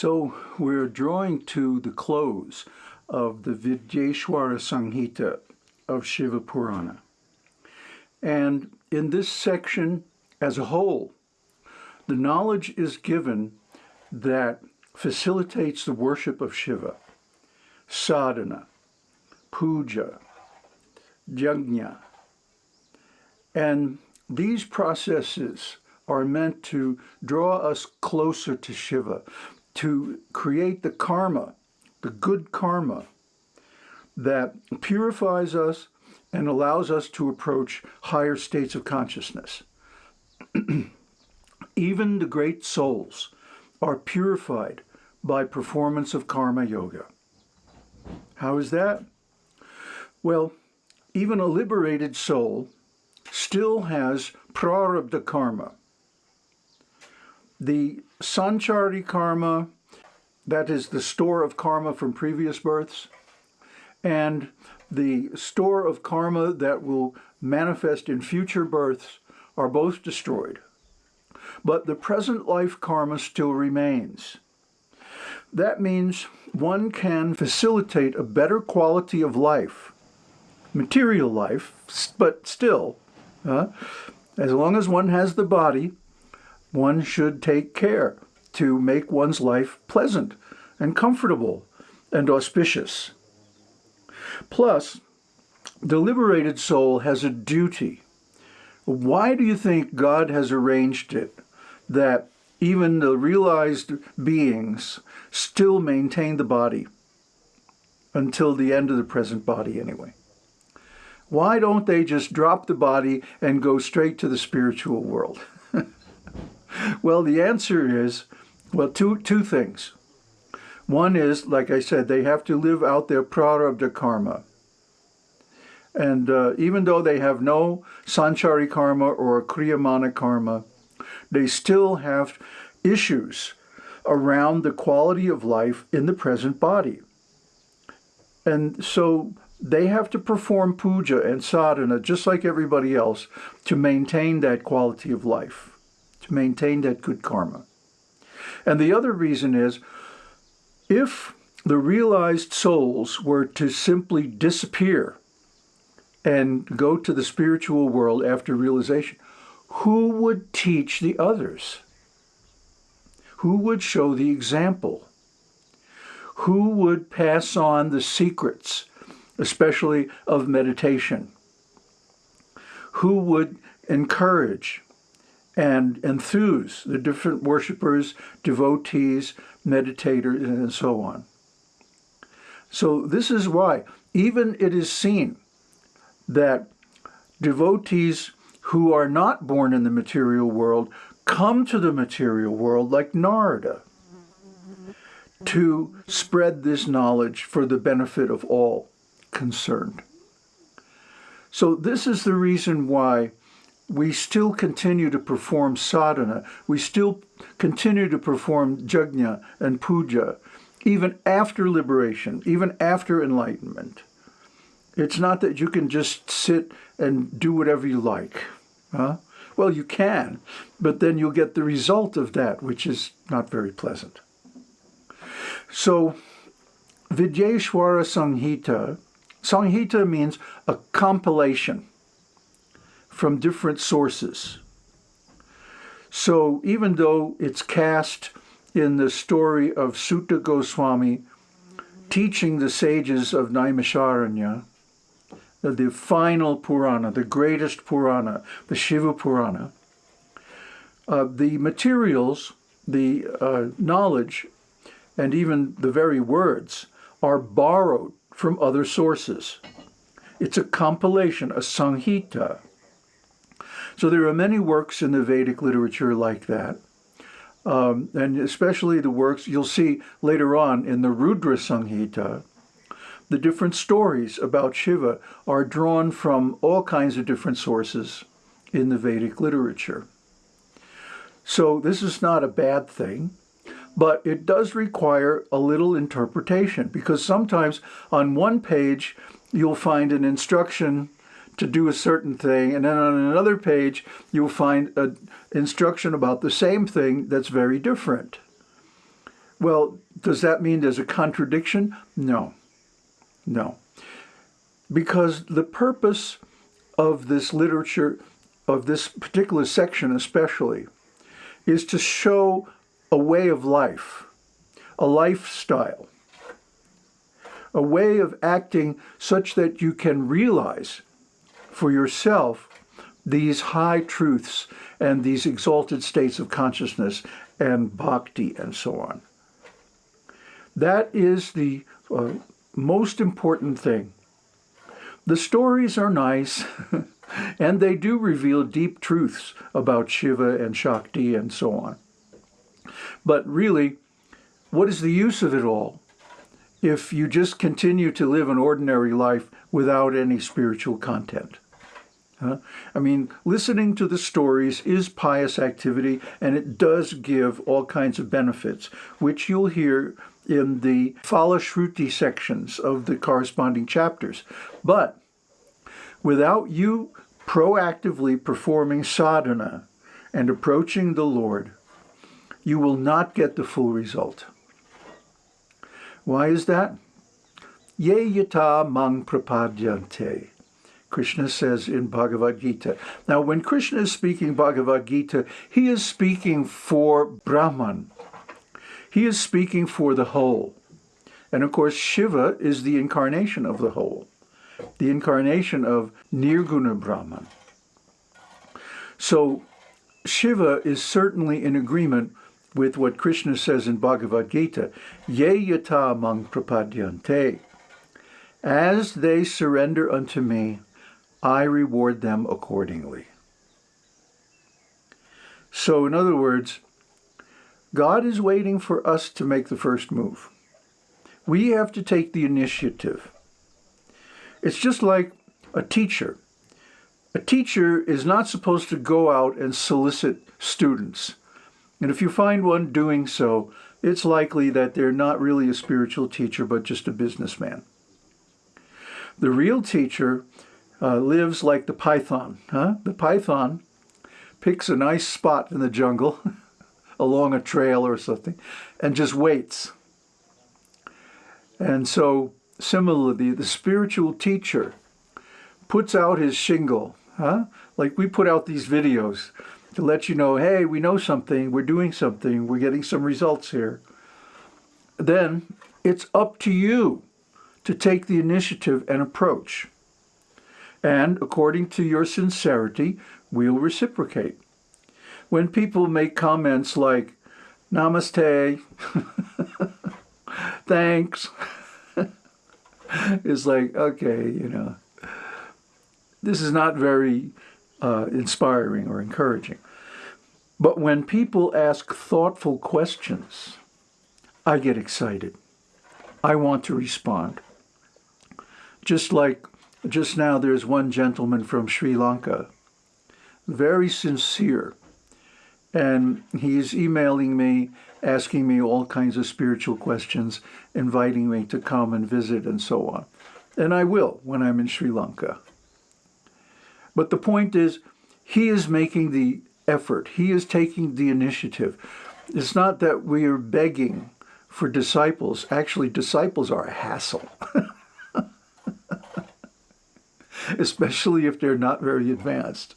So we're drawing to the close of the Vidyeshwara Samhita of Shiva Purana. And in this section as a whole, the knowledge is given that facilitates the worship of Shiva, sadhana, puja, yajna. And these processes are meant to draw us closer to Shiva, to create the karma, the good karma that purifies us and allows us to approach higher states of consciousness. Even the great souls are purified by performance of karma yoga. How is that? Well, even a liberated soul still has prarabdha karma. The sanchita karma, that is the store of karma from previous births, and the store of karma that will manifest in future births are both destroyed. But the present life karma still remains. That means one can facilitate a better quality of life, material life, but still, uh, as long as one has the body, one should take care to make one's life pleasant and comfortable and auspicious. Plus, the liberated soul has a duty. Why do you think God has arranged it that even the realized beings still maintain the body until the end of the present body anyway? Why don't they just drop the body and go straight to the spiritual world? well, the answer is, well, two, two things. One is, like I said, they have to live out their prarabdha karma. And uh, even though they have no sanchita karma or kriyamana karma, they still have issues around the quality of life in the present body. And so they have to perform puja and sadhana just like everybody else to maintain that quality of life, maintain that good karma. And the other reason is if the realized souls were to simply disappear and go to the spiritual world after realization, who would teach the others? Who would show the example? Who would pass on the secrets, especially of meditation? Who would encourage and enthuse the different worshippers, devotees, meditators, and so on. So this is why even it is seen that devotees who are not born in the material world come to the material world like Narada to spread this knowledge for the benefit of all concerned. So this is the reason why we still continue to perform sadhana, we still continue to perform yajna and puja, even after liberation, even after enlightenment. It's not that you can just sit and do whatever you like. Huh? Well, you can, but then you'll get the result of that, which is not very pleasant. So, Vidyeshwara Samhita, Samhita means a compilation from different sources. So even though it's cast in the story of Suta Goswami teaching the sages of Naimisharanya, the final Purana, the greatest Purana, the Shiva Purana, uh, the materials, the uh, knowledge, and even the very words are borrowed from other sources. It's a compilation, a Samhita. So there are many works in the Vedic literature like that. Um, and especially the works you'll see later on in the Rudra Samhita, the different stories about Shiva are drawn from all kinds of different sources in the Vedic literature. So this is not a bad thing, but it does require a little interpretation because sometimes on one page you'll find an instruction to do a certain thing. And then on another page, you'll find an instruction about the same thing that's very different. Well, does that mean there's a contradiction? No, no. Because the purpose of this literature, of this particular section especially, is to show a way of life, a lifestyle, a way of acting such that you can realize for yourself these high truths and these exalted states of consciousness and bhakti and so on. That is the uh, most important thing. The stories are nice, and they do reveal deep truths about Shiva and Shakti and so on. But really, what is the use of it all if you just continue to live an ordinary life without any spiritual content? I mean, listening to the stories is pious activity, and it does give all kinds of benefits, which you'll hear in the Phalashruti sections of the corresponding chapters. But without you proactively performing sadhana and approaching the Lord, you will not get the full result. Why is that? Ye yata mang prapadyante. Krishna says in Bhagavad Gita. Now, when Krishna is speaking Bhagavad Gita, he is speaking for Brahman. He is speaking for the whole. And of course, Shiva is the incarnation of the whole, the incarnation of Nirguna Brahman. So Shiva is certainly in agreement with what Krishna says in Bhagavad Gita, Ye yata mang prapadyante. As they surrender unto me, I reward them accordingly. So in other words, God is waiting for us to make the first move. We have to take the initiative. It's just like a teacher. A teacher is not supposed to go out and solicit students. And if you find one doing so, it's likely that they're not really a spiritual teacher, but just a businessman. The real teacher uh, lives like the python. Huh? The python picks a nice spot in the jungle along a trail or something and just waits. And so similarly, the spiritual teacher puts out his shingle, huh? like we put out these videos to let you know, hey, we know something, we're doing something, we're getting some results here. Then it's up to you to take the initiative and approach and according to your sincerity, we'll reciprocate. When people make comments like, namaste, thanks, it's like, okay, you know, this is not very uh, inspiring or encouraging. But when people ask thoughtful questions, I get excited. I want to respond. Just like just now, there's one gentleman from Sri Lanka, very sincere, and he's emailing me, asking me all kinds of spiritual questions, inviting me to come and visit and so on. And I will when I'm in Sri Lanka. But the point is, he is making the effort. He is taking the initiative. It's not that we are begging for disciples. Actually, disciples are a hassle. especially if they're not very advanced.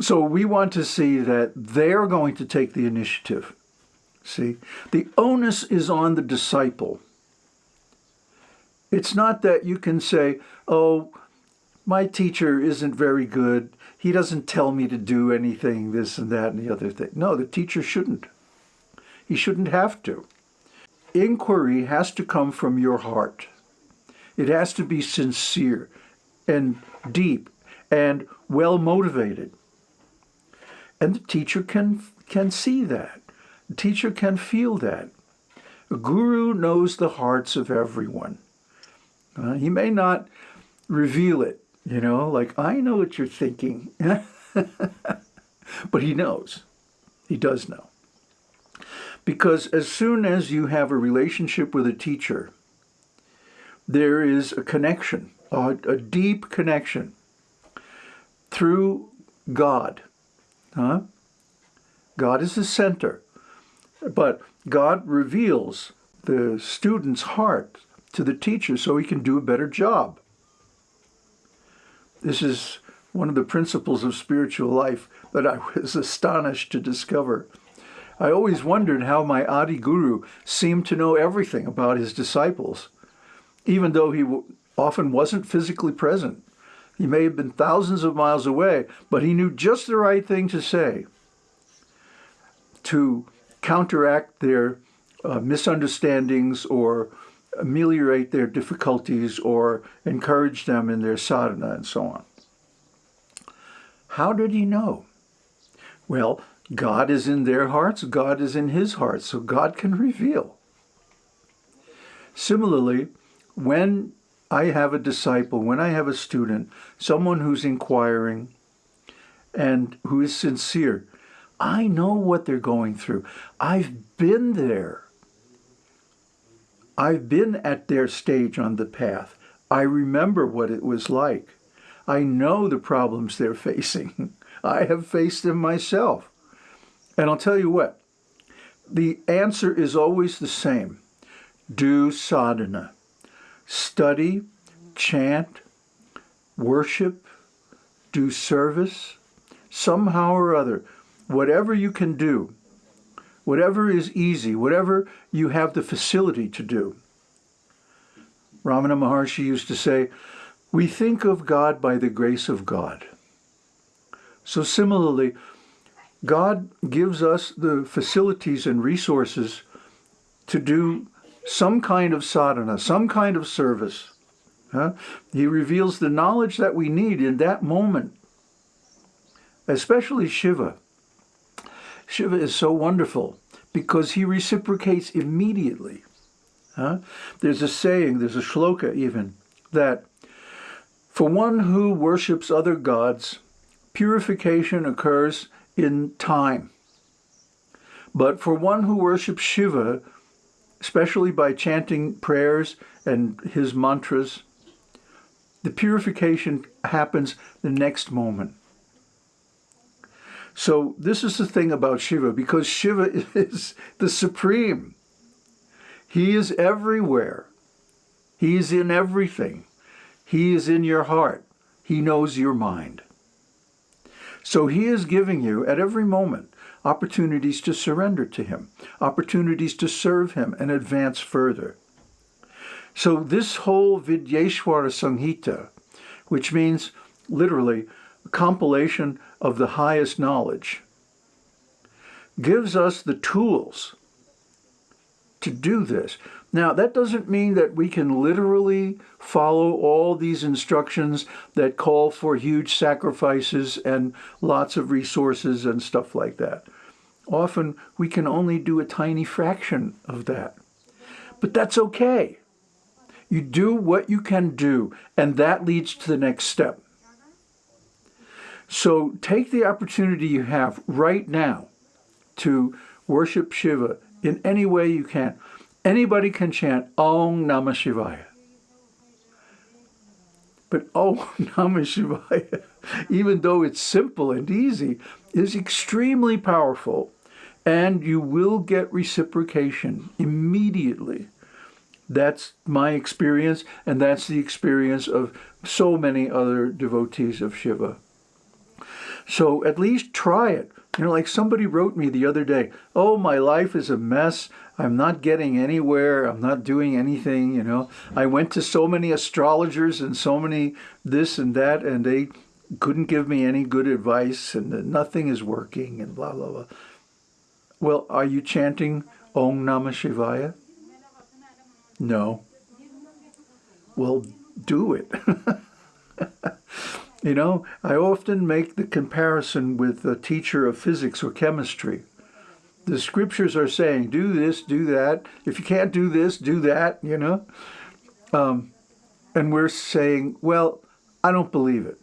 So we want to see that they're going to take the initiative. See, the onus is on the disciple. It's not that you can say, oh, my teacher isn't very good. He doesn't tell me to do anything, this and that and the other thing. No, the teacher shouldn't. He shouldn't have to. Inquiry has to come from your heart. It has to be sincere and deep and well motivated. And the teacher can, can see that. The teacher can feel that. A guru knows the hearts of everyone. Uh, he may not reveal it, you know, like, I know what you're thinking. but he knows. He does know. Because as soon as you have a relationship with a teacher, there is a connection a, a deep connection through God. Huh? God is the center. But God reveals the student's heart to the teacher so he can do a better job. This is one of the principles of spiritual life that I was astonished to discover. I always wondered how my Adi Guru seemed to know everything about his disciples, even though he often wasn't physically present. He may have been thousands of miles away, but he knew just the right thing to say to counteract their uh, misunderstandings or ameliorate their difficulties or encourage them in their sadhana and so on. How did he know? Well, God is in their hearts, God is in his heart, so God can reveal. Similarly, when I have a disciple, when I have a student, someone who's inquiring and who is sincere, I know what they're going through. I've been there. I've been at their stage on the path. I remember what it was like. I know the problems they're facing. I have faced them myself. And I'll tell you what, the answer is always the same. Do sadhana. Study, chant, worship, do service, somehow or other. Whatever you can do, whatever is easy, whatever you have the facility to do. Ramana Maharshi used to say, we think of God by the grace of God. So similarly, God gives us the facilities and resources to do some kind of sadhana, some kind of service. Huh? He reveals the knowledge that we need in that moment, especially Shiva. Shiva is so wonderful because he reciprocates immediately. Huh? There's a saying, there's a shloka even, that for one who worships other gods, purification occurs in time. But for one who worships Shiva, especially by chanting prayers and his mantras, the purification happens the next moment. So this is the thing about Shiva, because Shiva is the supreme. He is everywhere. He is in everything. He is in your heart. He knows your mind. So he is giving you, at every moment, opportunities to surrender to him, opportunities to serve him and advance further. So this whole Vidyeshwara Samhita, which means literally a compilation of the highest knowledge, gives us the tools to do this. Now, that doesn't mean that we can literally follow all these instructions that call for huge sacrifices and lots of resources and stuff like that. Often, we can only do a tiny fraction of that. But that's okay. You do what you can do, and that leads to the next step. So take the opportunity you have right now to worship Shiva in any way you can. Anybody can chant Om Namah Shivaya. But Om Namah Shivaya, even though it's simple and easy, is extremely powerful and you will get reciprocation immediately. That's my experience, and that's the experience of so many other devotees of Shiva. So at least try it. You know, like somebody wrote me the other day, oh, my life is a mess. I'm not getting anywhere. I'm not doing anything, you know. I went to so many astrologers and so many this and that, and they couldn't give me any good advice, and nothing is working, and blah, blah, blah. Well, are you chanting Om Namah Shivaya? No. Well, do it. you know, I often make the comparison with a teacher of physics or chemistry. The scriptures are saying, do this, do that. If you can't do this, do that, you know. Um, and we're saying, well, I don't believe it.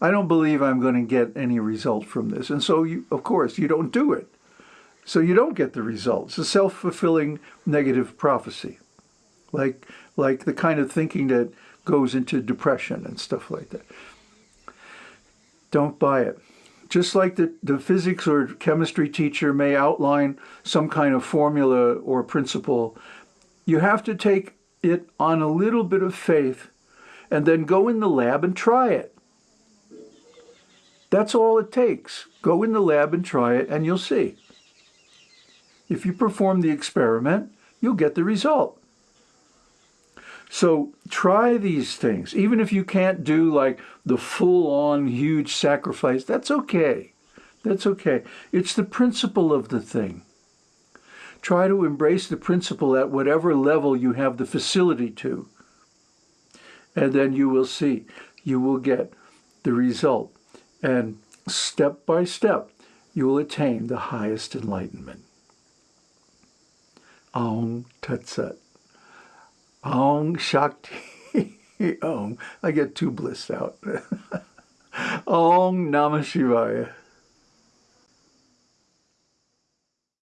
I don't believe I'm going to get any result from this. And so, you, of course, you don't do it. So you don't get the results. It's a self-fulfilling negative prophecy, like, like the kind of thinking that goes into depression and stuff like that. Don't buy it. just like the, the physics or chemistry teacher may outline some kind of formula or principle, you have to take it on a little bit of faith and then go in the lab and try it. That's all it takes. Go in the lab and try it and you'll see. If you perform the experiment, you'll get the result. So try these things. Even if you can't do like the full-on huge sacrifice, that's okay. That's okay. It's the principle of the thing. Try to embrace the principle at whatever level you have the facility to. And then you will see, you will get the result. And step by step, you will attain the highest enlightenment. Aum Tat Sat. Om Shakti. Om. I get too blissed out. Om Namah Shivaya.